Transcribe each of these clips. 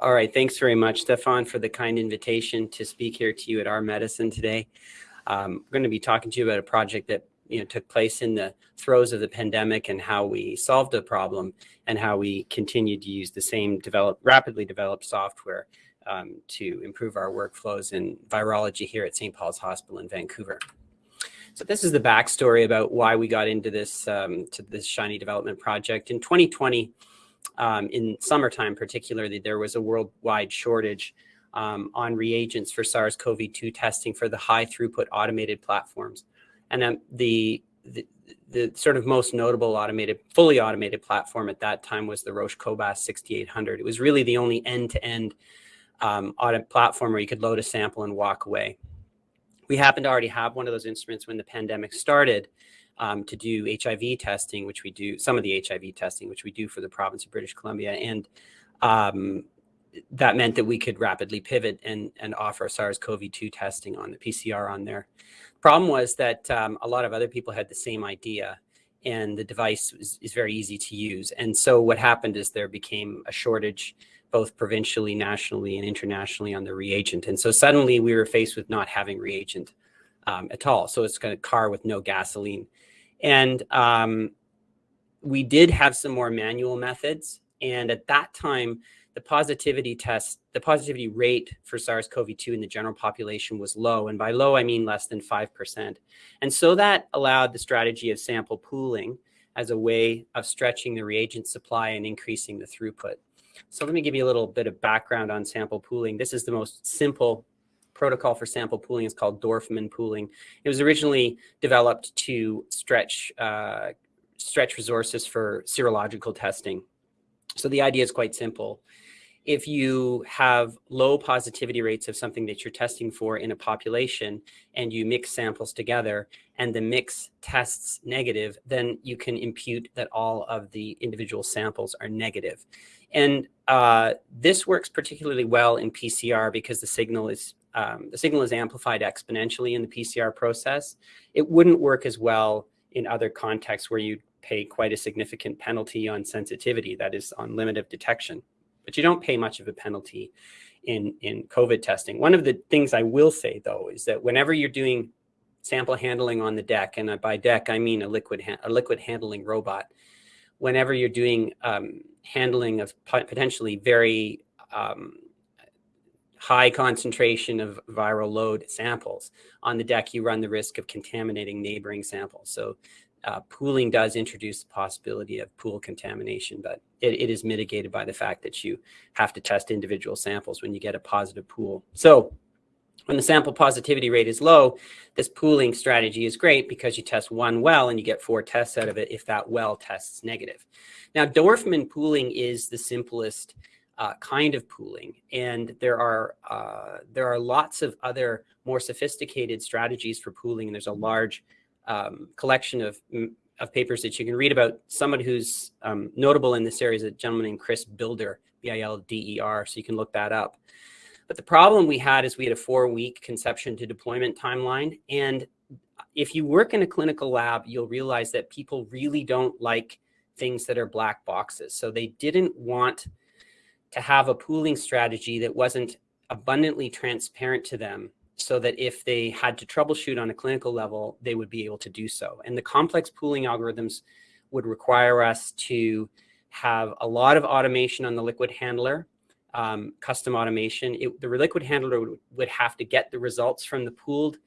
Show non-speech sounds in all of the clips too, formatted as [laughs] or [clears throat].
All right. Thanks very much, Stefan, for the kind invitation to speak here to you at R/Medicine today. Um, we're going to be talking to you about a project that you know took place in the throes of the pandemic and how we solved the problem and how we continued to use the same develop, rapidly developed software um, to improve our workflows in virology here at St. Paul's Hospital in Vancouver. So this is the backstory about why we got into this um, to this Shiny development project. In 2020, um, in summertime particularly, there was a worldwide shortage um, on reagents for SARS-CoV-2 testing for the high throughput automated platforms. And um, the, the, the sort of most notable automated, fully automated platform at that time was the Roche Cobas 6800. It was really the only end-to-end um, audit platform where you could load a sample and walk away. We happened to already have one of those instruments when the pandemic started um, to do HIV testing, which we do, some of the HIV testing, which we do for the province of British Columbia. And um, that meant that we could rapidly pivot and, and offer SARS-CoV-2 testing on the PCR on there. Problem was that um, a lot of other people had the same idea and the device is, is very easy to use. And so what happened is there became a shortage both provincially, nationally, and internationally on the reagent. And so suddenly we were faced with not having reagent um, at all. So it's kind of car with no gasoline. And um, we did have some more manual methods. And at that time, the positivity test, the positivity rate for SARS-CoV-2 in the general population was low. And by low, I mean less than 5%. And so that allowed the strategy of sample pooling as a way of stretching the reagent supply and increasing the throughput. So let me give you a little bit of background on sample pooling. This is the most simple protocol for sample pooling. is called Dorfman pooling. It was originally developed to stretch, uh, stretch resources for serological testing. So the idea is quite simple if you have low positivity rates of something that you're testing for in a population and you mix samples together and the mix tests negative, then you can impute that all of the individual samples are negative. And uh, this works particularly well in PCR because the signal is um, the signal is amplified exponentially in the PCR process. It wouldn't work as well in other contexts where you pay quite a significant penalty on sensitivity, that is on limit of detection but you don't pay much of a penalty in, in COVID testing. One of the things I will say though, is that whenever you're doing sample handling on the deck, and by deck, I mean a liquid, a liquid handling robot, whenever you're doing um, handling of potentially very um, high concentration of viral load samples on the deck, you run the risk of contaminating neighboring samples. So uh, pooling does introduce the possibility of pool contamination, but it, it is mitigated by the fact that you have to test individual samples when you get a positive pool. So when the sample positivity rate is low, this pooling strategy is great because you test one well and you get four tests out of it if that well tests negative. Now, Dorfman pooling is the simplest uh, kind of pooling, and there are uh, there are lots of other more sophisticated strategies for pooling, and there's a large um, collection of, mm, of papers that you can read about someone who's um, notable in this area is a gentleman named Chris Bilder, B-I-L-D-E-R, so you can look that up. But the problem we had is we had a four-week conception to deployment timeline, and if you work in a clinical lab, you'll realize that people really don't like things that are black boxes. So they didn't want to have a pooling strategy that wasn't abundantly transparent to them so that if they had to troubleshoot on a clinical level, they would be able to do so. And the complex pooling algorithms would require us to have a lot of automation on the liquid handler, um, custom automation. It, the liquid handler would, would, have to get the results from the pooled,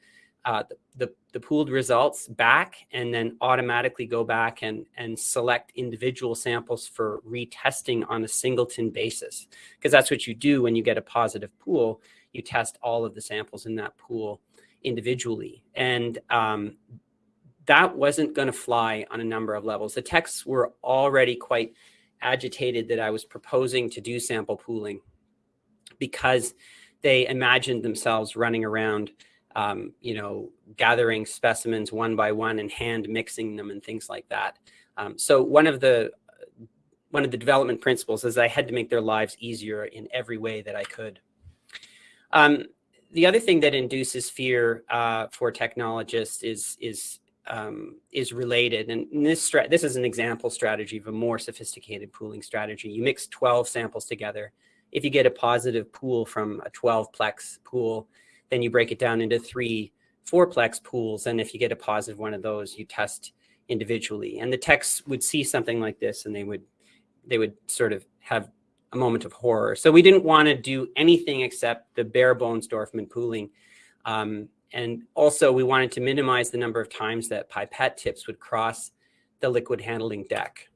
uh, the, the, pooled results back and then automatically go back and, and select individual samples for retesting on a singleton basis. Because that's what you do when you get a positive pool you test all of the samples in that pool individually. And um, that wasn't going to fly on a number of levels. The techs were already quite agitated that I was proposing to do sample pooling because they imagined themselves running around, um, you know, gathering specimens one by one and hand mixing them and things like that. Um, so one of the one of the development principles is I had to make their lives easier in every way that I could. Um, the other thing that induces fear uh, for technologists is is um, is related, and this this is an example strategy of a more sophisticated pooling strategy. You mix 12 samples together If you get a positive pool from a 12-plex pool, then you break it down into three four-plex pools. And if you get a positive one of those, you test individually. And the techs would see something like this and they would they would sort of have a moment of horror. So we didn't want to do anything except the bare bones Dorfman pooling. Um, and also we wanted to minimize the number of times that pipette tips would cross the liquid handling deck.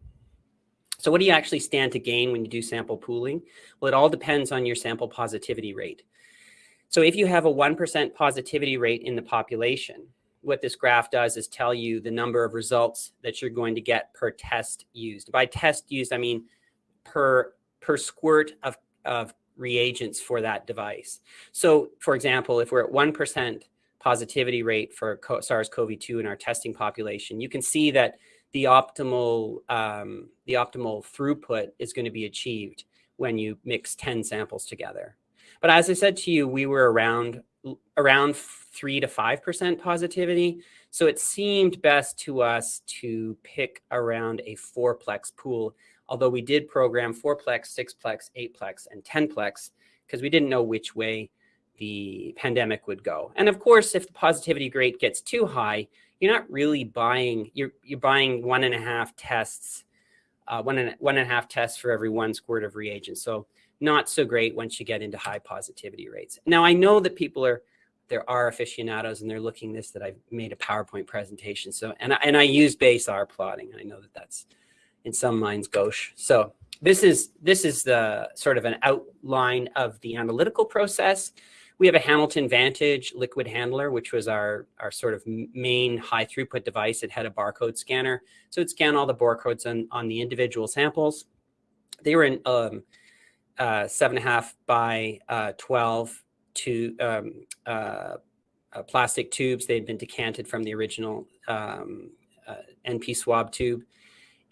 So what do you actually stand to gain when you do sample pooling? Well, it all depends on your sample positivity rate. So if you have a 1% positivity rate in the population, what this graph does is tell you the number of results that you're going to get per test used. By test used, I mean per, per squirt of, of reagents for that device. So for example, if we're at 1% positivity rate for SARS-CoV-2 in our testing population, you can see that the optimal, um, the optimal throughput is going to be achieved when you mix 10 samples together. But as I said to you, we were around around three to 5% positivity. So it seemed best to us to pick around a fourplex pool, although we did program fourplex, sixplex, eightplex, and 10plex because we didn't know which way the pandemic would go. And of course, if the positivity rate gets too high, you're not really buying, you're, you're buying one and a half tests, uh, one, and, one and a half tests for every one squirt of reagent. So not so great once you get into high positivity rates. Now, I know that people are, there are aficionados and they're looking this that I've made a PowerPoint presentation. So, and I, and I use base R plotting. I know that that's in some minds gauche. So this is, this is the sort of an outline of the analytical process. We have a Hamilton Vantage liquid handler, which was our, our sort of main high throughput device. It had a barcode scanner. So it scanned all the barcodes on, on the individual samples. They were in um, uh, seven and a half by uh, 12 to um, uh, uh, plastic tubes. They had been decanted from the original um, uh, NP swab tube.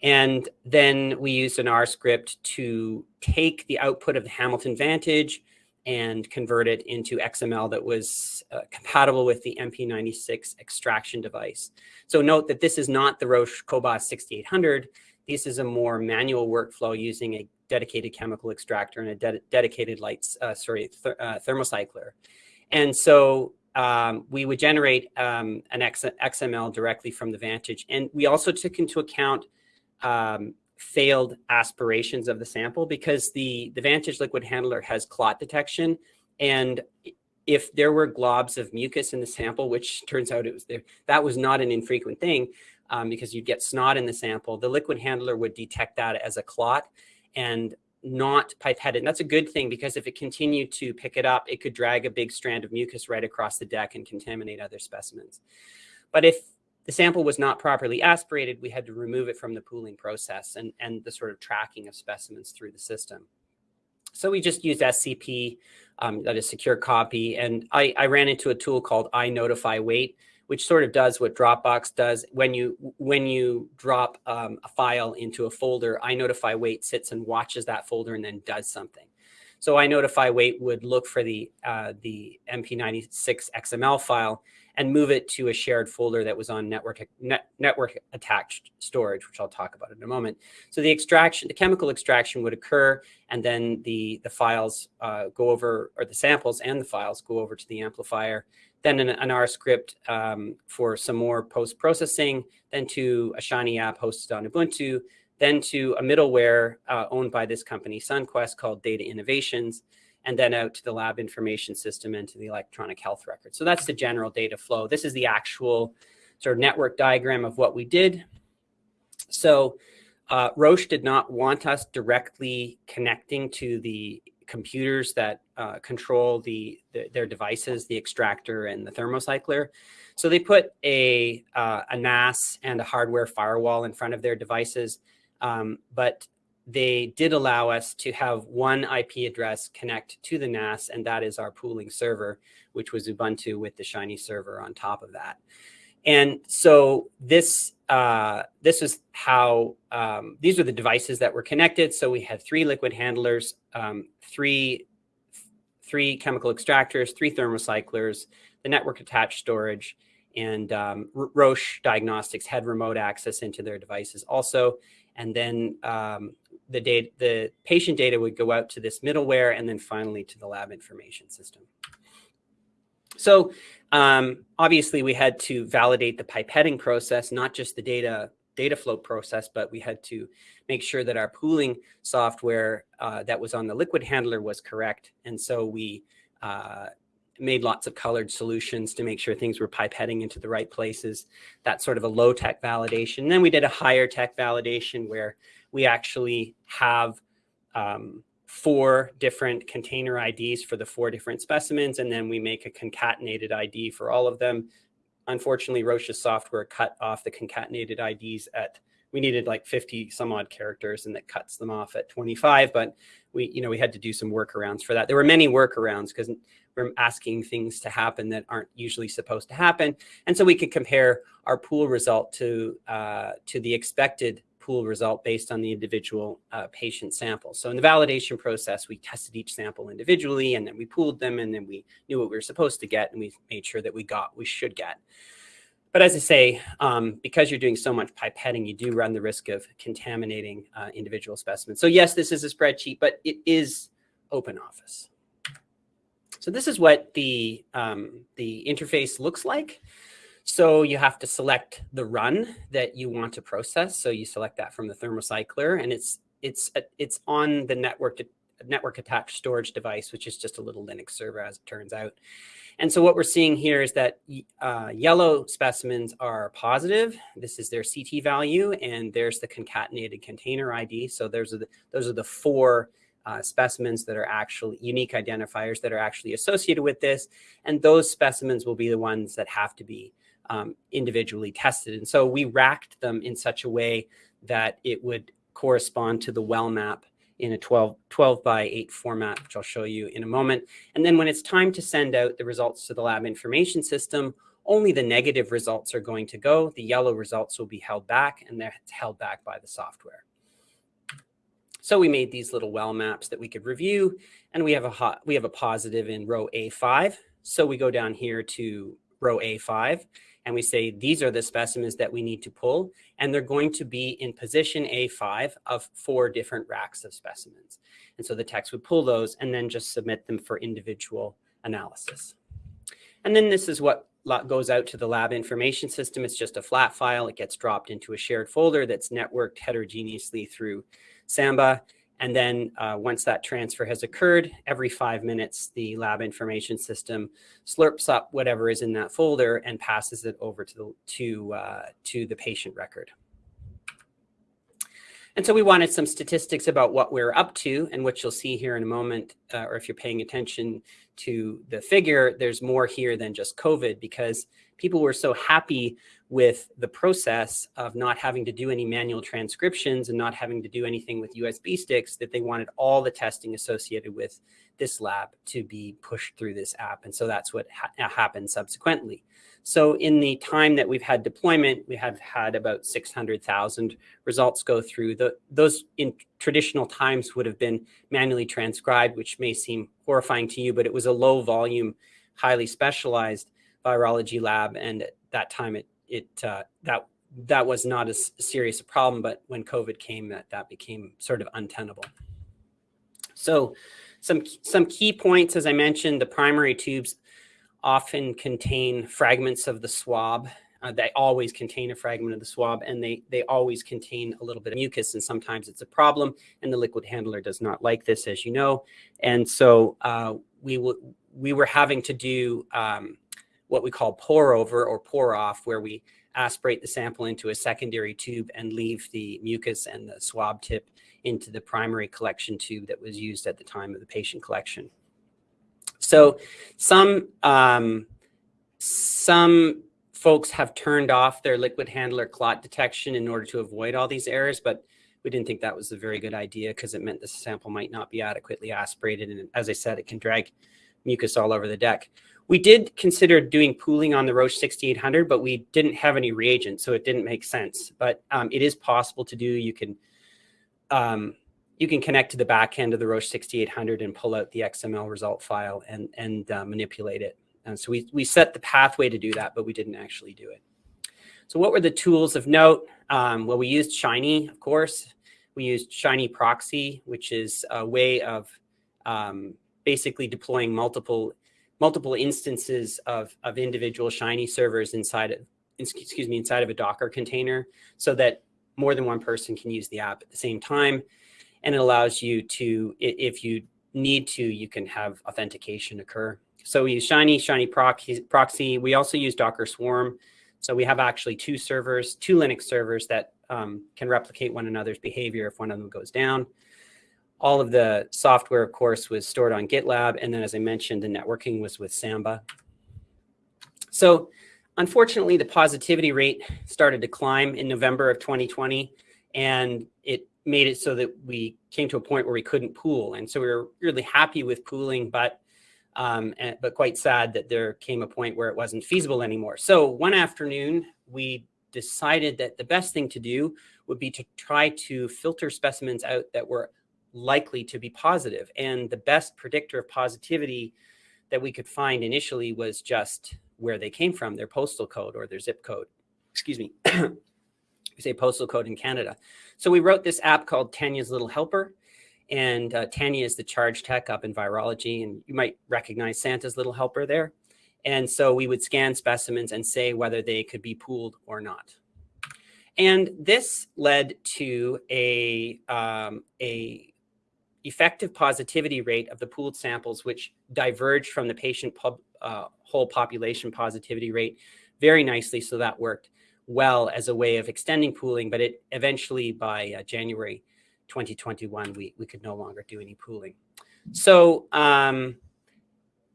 And then we used an R script to take the output of the Hamilton Vantage and convert it into XML that was uh, compatible with the MP96 extraction device. So note that this is not the Roche Cobas 6800. This is a more manual workflow using a dedicated chemical extractor and a de dedicated lights, uh, sorry, th uh, thermocycler. And so um, we would generate um, an X XML directly from the Vantage. And we also took into account um, failed aspirations of the sample because the, the Vantage liquid handler has clot detection. And if there were globs of mucus in the sample, which turns out it was there, that was not an infrequent thing um, because you'd get snot in the sample, the liquid handler would detect that as a clot and not pipetted. And that's a good thing because if it continued to pick it up, it could drag a big strand of mucus right across the deck and contaminate other specimens. But if the sample was not properly aspirated, we had to remove it from the pooling process and, and the sort of tracking of specimens through the system. So we just used SCP, um, that is secure copy. And I, I ran into a tool called inotifywait, which sort of does what Dropbox does. When you when you drop um, a file into a folder, inotifywait sits and watches that folder and then does something. So inotifywait would look for the uh, the MP96 XML file and move it to a shared folder that was on network net, network attached storage, which I'll talk about in a moment. So the extraction, the chemical extraction would occur, and then the the files uh, go over, or the samples and the files go over to the amplifier, then an, an R script um, for some more post processing, then to a Shiny app hosted on Ubuntu, then to a middleware uh, owned by this company, SunQuest, called Data Innovations and then out to the lab information system and to the electronic health record. So that's the general data flow. This is the actual sort of network diagram of what we did. So uh, Roche did not want us directly connecting to the computers that uh, control the, the, their devices, the extractor and the thermocycler. So they put a, uh, a NAS and a hardware firewall in front of their devices. Um, but they did allow us to have one IP address connect to the NAS, and that is our pooling server, which was Ubuntu with the Shiny server on top of that. And so this uh, this is how um, these are the devices that were connected. So we had three liquid handlers, um, three three chemical extractors, three thermocyclers, the network attached storage, and um, Roche Diagnostics had remote access into their devices also. And then um, the data, the patient data would go out to this middleware and then finally to the lab information system. So um, obviously we had to validate the pipetting process, not just the data data flow process, but we had to make sure that our pooling software uh, that was on the liquid handler was correct. And so we uh, made lots of colored solutions to make sure things were pipetting into the right places. That's sort of a low tech validation. And then we did a higher tech validation where we actually have um, four different container IDs for the four different specimens, and then we make a concatenated ID for all of them. Unfortunately, Roche's software cut off the concatenated IDs at, we needed like 50 some odd characters and that cuts them off at 25, but we, you know, we had to do some workarounds for that. There were many workarounds because we're asking things to happen that aren't usually supposed to happen. And so we could compare our pool result to, uh, to the expected pool result based on the individual uh, patient sample. So in the validation process, we tested each sample individually and then we pooled them and then we knew what we were supposed to get and we made sure that we got we should get. But as I say, um, because you're doing so much pipetting, you do run the risk of contaminating uh, individual specimens. So yes, this is a spreadsheet, but it is open office. So this is what the, um, the interface looks like. So you have to select the run that you want to process. So you select that from the thermocycler and it's it's it's on the network network attached storage device, which is just a little Linux server as it turns out. And so what we're seeing here is that uh, yellow specimens are positive. This is their CT value, and there's the concatenated container ID. So those are the, those are the four uh, specimens that are actually unique identifiers that are actually associated with this. And those specimens will be the ones that have to be um, individually tested. And so we racked them in such a way that it would correspond to the well map in a 12, 12 by 8 format, which I'll show you in a moment. And then when it's time to send out the results to the lab information system, only the negative results are going to go. The yellow results will be held back and they're held back by the software. So we made these little well maps that we could review and we have a hot, we have a positive in row A5. So we go down here to row A5 and we say, these are the specimens that we need to pull. And they're going to be in position A5 of four different racks of specimens. And so the text would pull those and then just submit them for individual analysis. And then this is what goes out to the lab information system. It's just a flat file. It gets dropped into a shared folder that's networked heterogeneously through Samba. And then uh, once that transfer has occurred, every five minutes, the lab information system slurps up whatever is in that folder and passes it over to the, to, uh, to the patient record. And so we wanted some statistics about what we're up to and what you'll see here in a moment, uh, or if you're paying attention to the figure, there's more here than just COVID because people were so happy with the process of not having to do any manual transcriptions and not having to do anything with USB sticks that they wanted all the testing associated with this lab to be pushed through this app. And so that's what ha happened subsequently. So in the time that we've had deployment, we have had about 600,000 results go through. The, those in traditional times would have been manually transcribed, which may seem horrifying to you, but it was a low volume, highly specialized virology lab. And at that time, it, it uh, that that was not as serious a problem. But when COVID came, that, that became sort of untenable. So some, some key points, as I mentioned, the primary tubes often contain fragments of the swab. Uh, they always contain a fragment of the swab and they, they always contain a little bit of mucus and sometimes it's a problem and the liquid handler does not like this, as you know. And so uh, we, we were having to do um, what we call pour over or pour off, where we aspirate the sample into a secondary tube and leave the mucus and the swab tip into the primary collection tube that was used at the time of the patient collection. So some, um, some folks have turned off their liquid handler clot detection in order to avoid all these errors, but we didn't think that was a very good idea because it meant the sample might not be adequately aspirated. And as I said, it can drag mucus all over the deck. We did consider doing pooling on the Roche 6800, but we didn't have any reagents, so it didn't make sense. But um, it is possible to do. You can um, you can connect to the back end of the Roche 6800 and pull out the XML result file and, and uh, manipulate it. And so we, we set the pathway to do that, but we didn't actually do it. So what were the tools of note? Um, well, we used Shiny, of course. We used Shiny Proxy, which is a way of um, basically deploying multiple multiple instances of, of individual Shiny servers inside of, excuse me, inside of a Docker container so that more than one person can use the app at the same time. And it allows you to, if you need to, you can have authentication occur. So we use Shiny, Shiny Proxy. We also use Docker Swarm. So we have actually two servers, two Linux servers that um, can replicate one another's behavior if one of them goes down. All of the software, of course, was stored on GitLab. And then, as I mentioned, the networking was with Samba. So unfortunately, the positivity rate started to climb in November of 2020. And it made it so that we came to a point where we couldn't pool. And so we were really happy with pooling, but um, and, but quite sad that there came a point where it wasn't feasible anymore. So one afternoon, we decided that the best thing to do would be to try to filter specimens out that were likely to be positive. And the best predictor of positivity that we could find initially was just where they came from, their postal code or their zip code. Excuse me. [clears throat] we say postal code in Canada. So we wrote this app called Tanya's Little Helper. And uh, Tanya is the charge tech up in virology. And you might recognize Santa's Little Helper there. And so we would scan specimens and say whether they could be pooled or not. And this led to a, um, a effective positivity rate of the pooled samples, which diverged from the patient uh, whole population positivity rate very nicely. So that worked well as a way of extending pooling, but it eventually by uh, January 2021, we, we could no longer do any pooling. So um,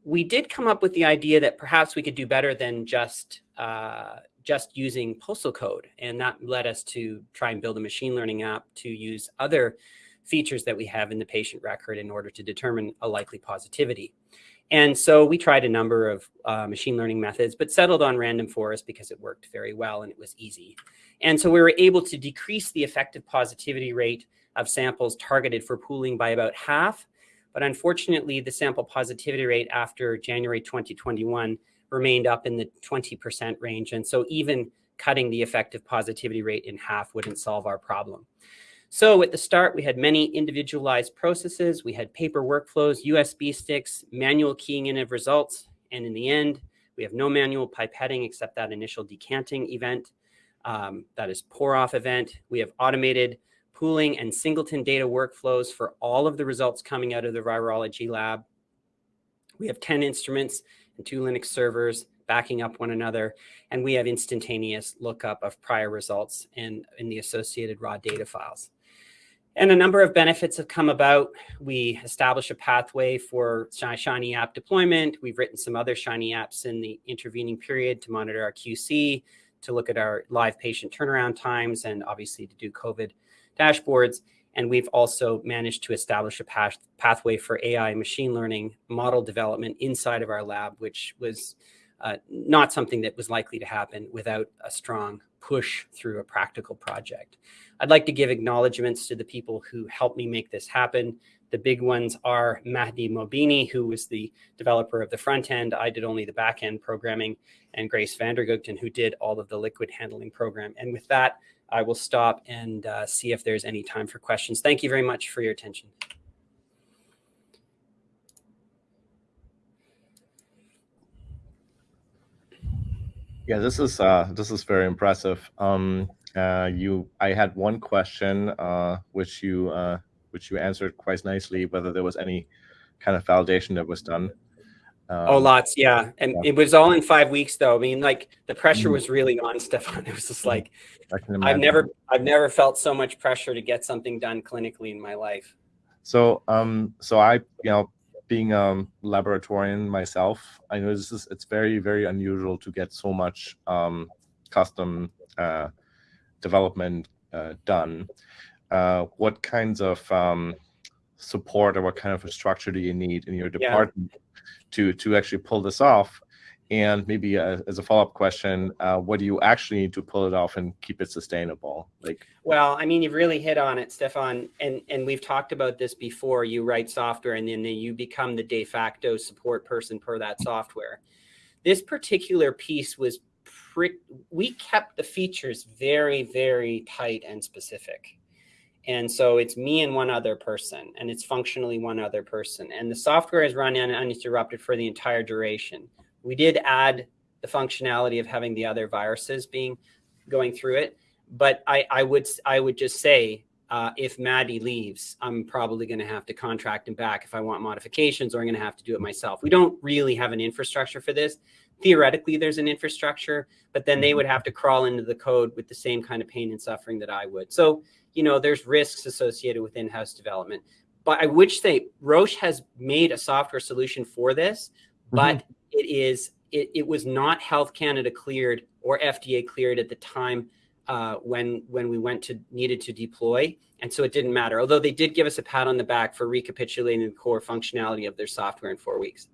we did come up with the idea that perhaps we could do better than just uh, just using postal code. And that led us to try and build a machine learning app to use other features that we have in the patient record in order to determine a likely positivity. And so we tried a number of uh, machine learning methods, but settled on random forest because it worked very well and it was easy. And so we were able to decrease the effective positivity rate of samples targeted for pooling by about half. But unfortunately, the sample positivity rate after January 2021 remained up in the 20% range. And so even cutting the effective positivity rate in half wouldn't solve our problem. So at the start, we had many individualized processes. We had paper workflows, USB sticks, manual keying in of results. And in the end, we have no manual pipetting except that initial decanting event. Um, that is pour off event. We have automated pooling and singleton data workflows for all of the results coming out of the virology lab. We have 10 instruments and two Linux servers backing up one another. And we have instantaneous lookup of prior results and in the associated raw data files. And a number of benefits have come about. We establish a pathway for Shiny app deployment. We've written some other Shiny apps in the intervening period to monitor our QC, to look at our live patient turnaround times, and obviously to do COVID dashboards. And we've also managed to establish a path pathway for AI machine learning model development inside of our lab, which was uh, not something that was likely to happen without a strong push through a practical project. I'd like to give acknowledgements to the people who helped me make this happen. The big ones are Mahdi Mobini, who was the developer of the front end. I did only the back end programming, and Grace Vandergugten, who did all of the liquid handling program. And with that, I will stop and uh, see if there's any time for questions. Thank you very much for your attention. Yeah, this is uh, this is very impressive. Um, uh, you, I had one question, uh, which you uh, which you answered quite nicely. Whether there was any kind of validation that was done. Um, oh, lots, yeah, and yeah. it was all in five weeks, though. I mean, like the pressure mm. was really on [laughs] Stefan. It was just like I've never, I've never felt so much pressure to get something done clinically in my life. So, um, so I, you know, being a laboratorian myself, I know this is it's very very unusual to get so much um, custom uh, development uh, done. Uh, what kinds of um, support or what kind of a structure do you need in your department yeah. to to actually pull this off? And maybe uh, as a follow-up question, uh, what do you actually need to pull it off and keep it sustainable? Like, well, I mean, you've really hit on it, Stefan. And and we've talked about this before. You write software, and then you become the de facto support person per that software. This particular piece was. We kept the features very, very tight and specific. And so it's me and one other person, and it's functionally one other person. And the software is run uninterrupted for the entire duration. We did add the functionality of having the other viruses being going through it, but I, I would I would just say uh, if Mahdi leaves, I'm probably going to have to contract him back if I want modifications, or I'm going to have to do it myself. We don't really have an infrastructure for this. Theoretically, there's an infrastructure, but then they would have to crawl into the code with the same kind of pain and suffering that I would. So, you know, there's risks associated with in-house development. But I would say Roche has made a software solution for this, but mm -hmm. It is it, it was not Health Canada cleared or FDA cleared at the time uh, when when we went to needed to deploy. And so it didn't matter, although they did give us a pat on the back for recapitulating the core functionality of their software in four weeks.